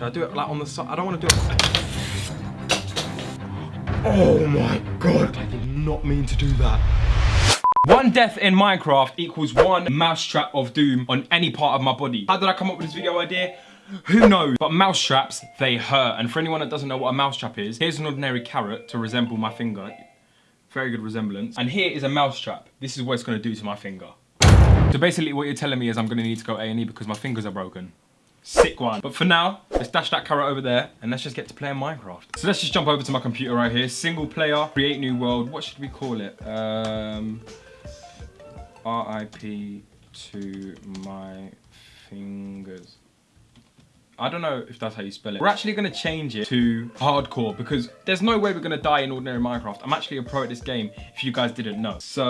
Should I do it like on the side? I don't want to do it. Oh my god, I did not mean to do that. One death in Minecraft equals one mousetrap of doom on any part of my body. How did I come up with this video idea? Who knows? But mousetraps, they hurt. And for anyone that doesn't know what a mousetrap is, here's an ordinary carrot to resemble my finger. Very good resemblance. And here is a mousetrap. This is what it's gonna do to my finger. So basically what you're telling me is I'm gonna need to go A&E because my fingers are broken. Sick one. But for now, let's dash that carrot over there and let's just get to playing Minecraft. So let's just jump over to my computer right here. Single player, create new world. What should we call it? Um, RIP to my fingers. I don't know if that's how you spell it. We're actually going to change it to hardcore because there's no way we're going to die in ordinary Minecraft. I'm actually a pro at this game if you guys didn't know. So,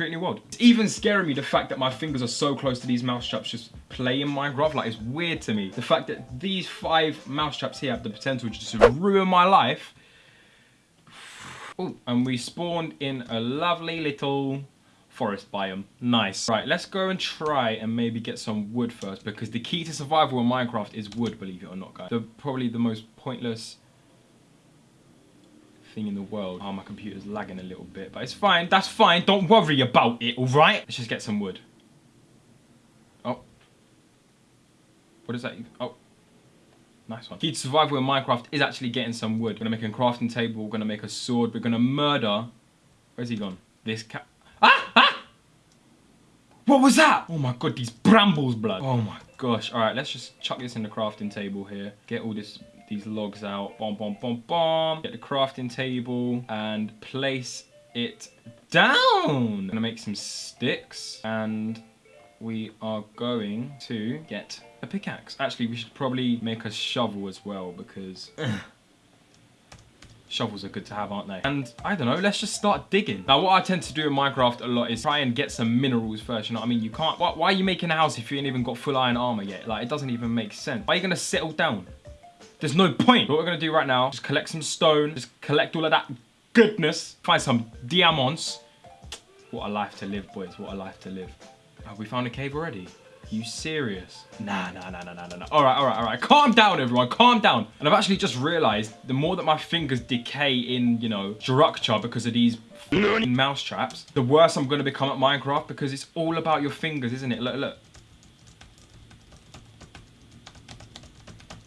create a new world. It's even scaring me the fact that my fingers are so close to these mouse traps just playing Minecraft. Like, it's weird to me. The fact that these five mouse traps here have the potential to just ruin my life. Oh, and we spawned in a lovely little forest biome. Nice. Right, let's go and try and maybe get some wood first because the key to survival in Minecraft is wood, believe it or not, guys. The, probably the most pointless thing in the world. Oh, my computer's lagging a little bit, but it's fine. That's fine. Don't worry about it, all right? Let's just get some wood. Oh. What is that? Oh. Nice one. Key to survival in Minecraft is actually getting some wood. We're gonna make a crafting table, we're gonna make a sword, we're gonna murder. Where's he gone? This cat. Ah! Ah! What was that? Oh my god, these brambles, blood. Oh my gosh. All right, let's just chuck this in the crafting table here. Get all this these logs out. Bomb, bomb, bomb, bomb. Get the crafting table and place it down. I'm gonna make some sticks and we are going to get a pickaxe. Actually, we should probably make a shovel as well because Shovels are good to have, aren't they? And I don't know, let's just start digging. Now, what I tend to do in Minecraft a lot is try and get some minerals first, you know what I mean? You can't, why, why are you making a house if you ain't even got full iron armor yet? Like, it doesn't even make sense. Why are you gonna settle down? There's no point. What we're gonna do right now, just collect some stone, just collect all of that goodness, find some diamonds. What a life to live, boys, what a life to live. Have we found a cave already? You serious? Nah, nah, nah, nah, nah, nah. All right, all right, all right. Calm down, everyone. Calm down. And I've actually just realized the more that my fingers decay in, you know, structure because of these mouse traps, the worse I'm going to become at Minecraft because it's all about your fingers, isn't it? Look, look.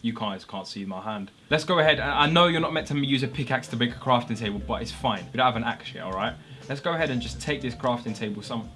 You guys can't see my hand. Let's go ahead. I know you're not meant to use a pickaxe to make a crafting table, but it's fine. We don't have an axe yet, all right? Let's go ahead and just take this crafting table some...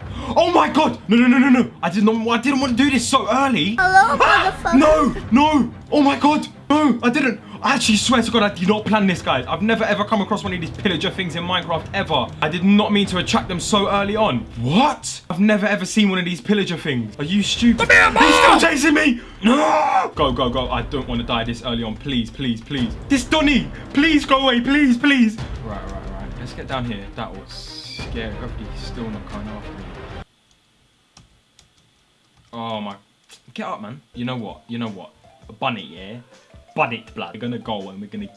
Oh my god! No, no, no, no, no! I did not. I didn't want to do this so early. Hello, ah! motherfucker. No, no! Oh my god! No, I didn't. I actually swear to God, I did not plan this, guys. I've never ever come across one of these pillager things in Minecraft ever. I did not mean to attract them so early on. What? I've never ever seen one of these pillager things. Are you stupid? He's still chasing me! No! Go, go, go. I don't want to die this early on. Please, please, please. This Donny! Please go away, please, please. Right, right, right. Let's get down here. That was scary. Hopefully he's still not coming after me. Oh my. Get up, man. You know what? You know what? A bunny, yeah? Blood. We're gonna go and we're gonna.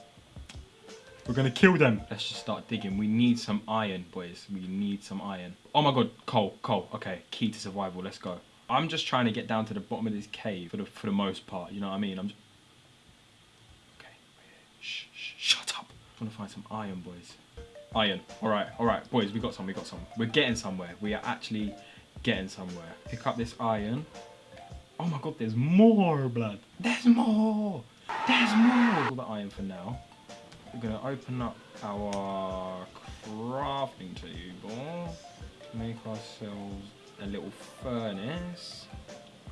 We're gonna kill them. Let's just start digging. We need some iron, boys. We need some iron. Oh my god, coal, coal. Okay, key to survival. Let's go. I'm just trying to get down to the bottom of this cave for the for the most part. You know what I mean? I'm. Just... Okay. Shh, shh, shut up. I want to find some iron, boys. Iron. All right, all right, boys. We got some. We got some. We're getting somewhere. We are actually getting somewhere. Pick up this iron. Oh my god, there's more blood. There's more. There's more. All the iron for now. We're gonna open up our crafting table. Make ourselves a little furnace.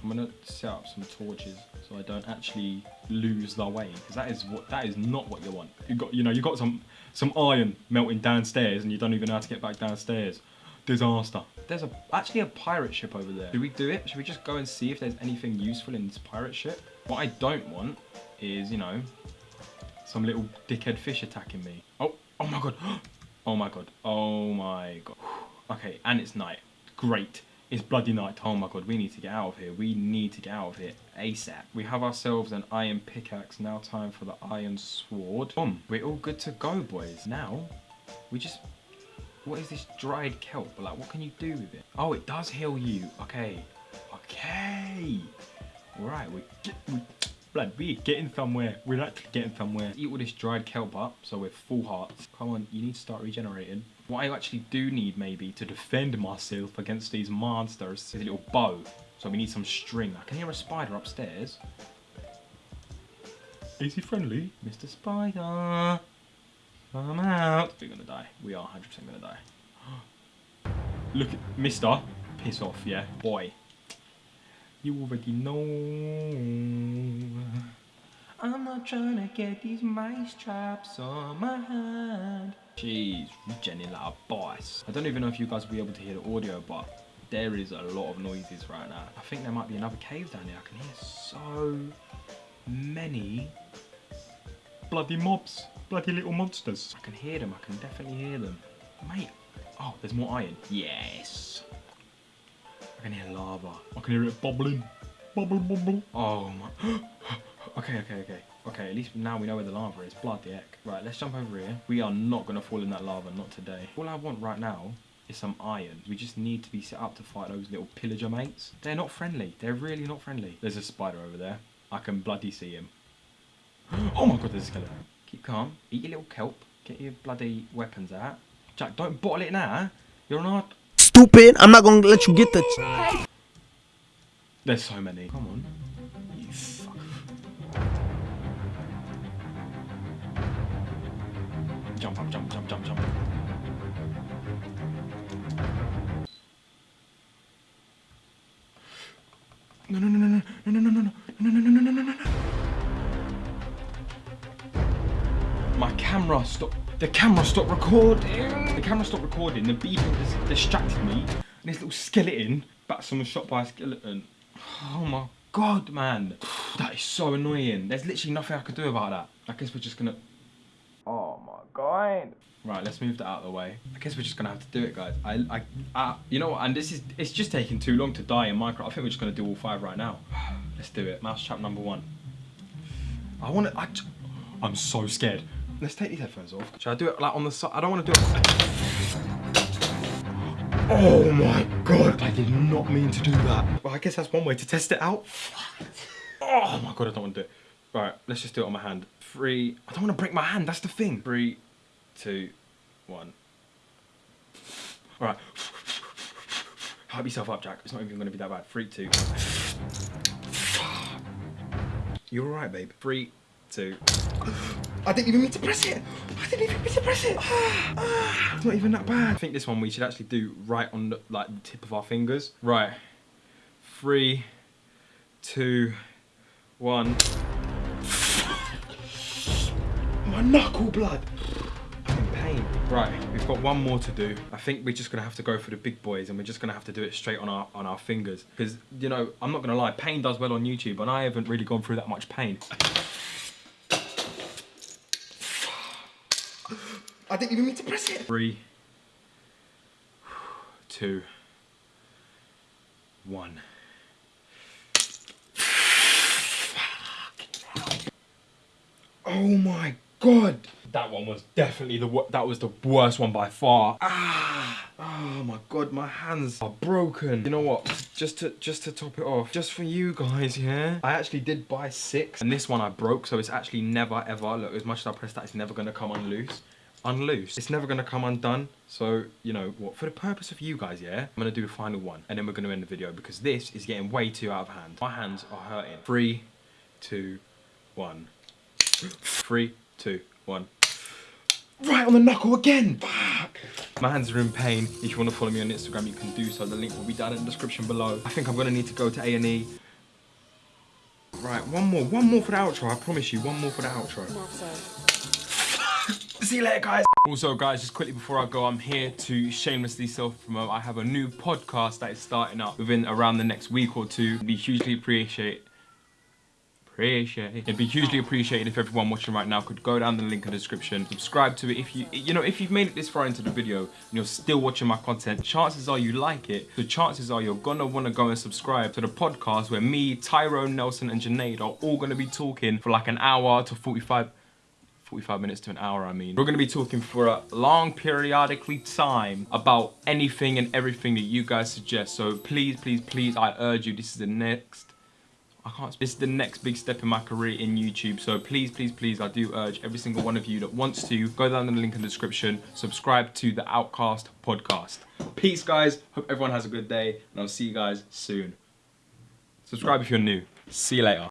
I'm gonna set up some torches so I don't actually lose the way because that is what that is not what you want. You got you know you got some some iron melting downstairs and you don't even know how to get back downstairs. Disaster. There's a actually a pirate ship over there. Do we do it? Should we just go and see if there's anything useful in this pirate ship? What I don't want is, you know, some little dickhead fish attacking me. Oh, oh my god. Oh my god. Oh my god. Okay, and it's night. Great. It's bloody night. Oh my god, we need to get out of here. We need to get out of here ASAP. We have ourselves an iron pickaxe. Now time for the iron sword. Boom. We're all good to go, boys. Now, we just What is this dried kelp? Like, what can you do with it? Oh, it does heal you. Okay. Okay. Right, we we, blood, we're getting somewhere. We're actually getting somewhere. Eat all this dried kelp up, so we're full hearts. Come on, you need to start regenerating. What I actually do need, maybe, to defend myself against these monsters is a little bow. So we need some string. I can hear a spider upstairs. Is he friendly? Mr. Spider. I'm out. We're gonna die. We are 100% gonna die. Look at Mister. Piss off, yeah. Boy. You already know. I'm not trying to get these mice traps on my hand. Jeez, regenning like a boss. I don't even know if you guys will be able to hear the audio, but there is a lot of noises right now. I think there might be another cave down there. I can hear so many bloody mobs. Bloody little monsters. I can hear them. I can definitely hear them. Mate. Oh, there's more iron. Yes. I can hear lava. I can hear it bubbling. Bubble, bubble. Oh my. okay, okay, okay. Okay, at least now we know where the lava is. Bloody heck. Right, let's jump over here. We are not going to fall in that lava, not today. All I want right now is some iron. We just need to be set up to fight those little pillager mates. They're not friendly. They're really not friendly. There's a spider over there. I can bloody see him. Oh my god, there's a skeleton. Keep calm. Eat your little kelp. Get your bloody weapons out. Jack, don't bottle it now. You're not. Stupid. I'm not gonna let you get the. There's so many. Come on. You fuck. Jump jump, jump, jump, jump. No, no, no, no, no, no, no, no, no, no, no, no, no, no, no, no, no. My camera stopped. The camera stopped recording. The camera stopped recording. The beeping dis- distracted me. And this little skeleton. But someone shot by a skeleton. Oh my god, man. That is so annoying. There's literally nothing I could do about that. I guess we're just gonna. Oh my god. Right, let's move that out of the way. I guess we're just gonna have to do it, guys. I, I, I you know what? And this is, it's just taking too long to die in Minecraft. I think we're just gonna do all five right now. Let's do it. Mouse trap number one. I wanna, I'm so scared. Let's take these headphones off. Should I do it like on the side? I don't wanna do it. Oh my god, I did not mean to do that. Well, I guess that's one way to test it out. Oh my god, I don't want to do it. Right, let's just do it on my hand. Three, I don't want to break my hand, that's the thing. Three, two, one. Alright. Hype yourself up, Jack. It's not even going to be that bad. Three, two. You're alright, babe. Three, two. I didn't even mean to press it. I didn't even mean to press it. It's not even that bad. I think this one we should actually do right on the, like the tip of our fingers. Right. Three, two, one. My knuckle blood. I'm in pain. Right, we've got one more to do. I think we're just gonna have to go for the big boys and we're just gonna have to do it straight on our on our fingers. Because you know, I'm not gonna lie, pain does well on YouTube and I haven't really gone through that much pain. I didn't even mean to press it. Three, two, one. Oh my god. That one was definitely the that was the worst one by far. Ah, oh my god, my hands are broken. You know what? Just to just to top it off, just for you guys, yeah. I actually did buy six, and this one I broke, so it's actually never ever. Look, as much as I press that, it's never gonna come unloose. Unloose. It's never gonna come undone. So you know what? For the purpose of you guys, yeah, I'm gonna do a final one, and then we're gonna end the video because this is getting way too out of hand. My hands are hurting. Three, two, one. Three, two, one. Right on the knuckle again. Fuck. My hands are in pain. If you want to follow me on Instagram, you can do so. The link will be down in the description below. I think I'm gonna need to go to A and E. Right, one more, one more for the outro. I promise you, one more for the outro. See you later, guys. Also, guys, just quickly before I go, I'm here to shamelessly self-promote. I have a new podcast that is starting up within around the next week or two. It'd be hugely appreciate appreciate. It'd be hugely appreciated if everyone watching right now could go down the link in the description, subscribe to it. If you, you know, if you've made it this far into the video and you're still watching my content, chances are you like it. the chances are you're gonna wanna go and subscribe to the podcast where me, Tyrone, Nelson, and Janaid are all gonna be talking for like an hour to 45 45 minutes to an hour, I mean. We're gonna be talking for a long periodically time about anything and everything that you guys suggest. So please, please, please, I urge you, this is the next I can't. This is the next big step in my career in YouTube. So please, please, please, I do urge every single one of you that wants to go down in the link in the description, subscribe to the Outcast podcast. Peace, guys. Hope everyone has a good day, and I'll see you guys soon. Subscribe if you're new. See you later.